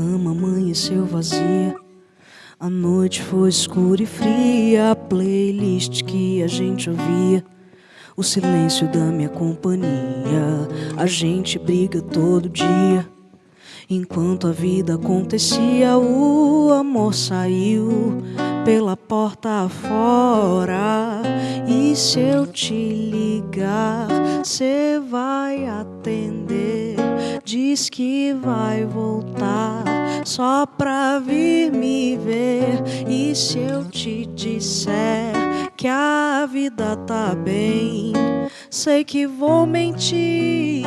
amanheceu vazia. A noite foi escura e fria, a playlist que a gente ouvia. O silêncio da minha companhia, a gente briga todo dia. Enquanto a vida acontecia, o amor saiu pela porta fora. E se eu te ligar, cê vai atender. Diz que vai voltar só pra vir me ver. E se eu te disser que a vida tá bem, sei que vou mentir.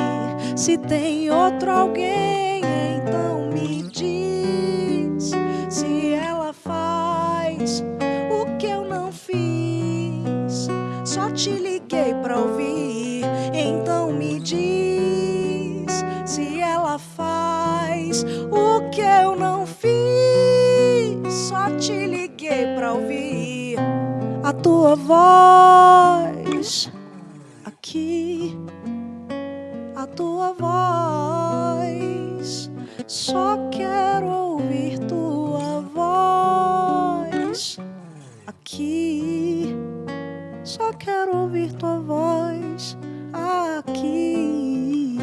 Se tem outro alguém, então me diz se ela faz o que eu não fiz. Só te tua voz aqui, a tua voz. Só quero ouvir tua voz aqui. Só quero ouvir tua voz aqui.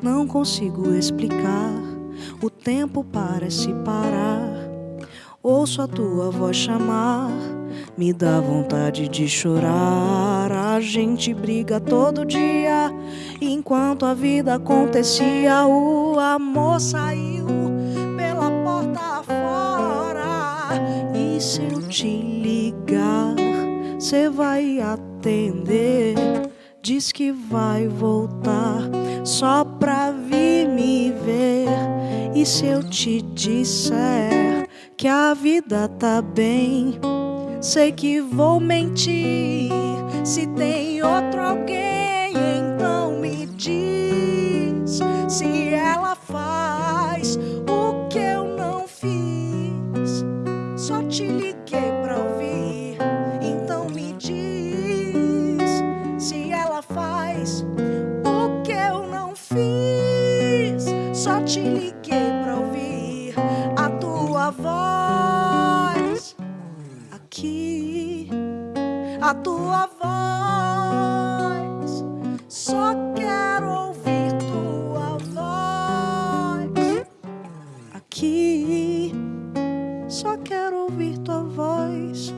Não consigo explicar, o tempo parece parar. Ouço a tua voz chamar, me dá vontade de chorar. A gente briga todo dia, enquanto a vida acontecia, o amor saiu pela porta fora. E se eu te ligar, cê vai atender? Diz que vai voltar só pra vir me ver. E se eu te disser que a vida tá bem, sei que vou mentir. Se tem outro alguém, então me diz se ela faz o que eu não fiz. Só te liguei pra ouvir, então me diz se ela faz o que eu não fiz. Só te liguei aqui, a tua voz. Só quero ouvir tua voz aqui. Só quero ouvir tua voz.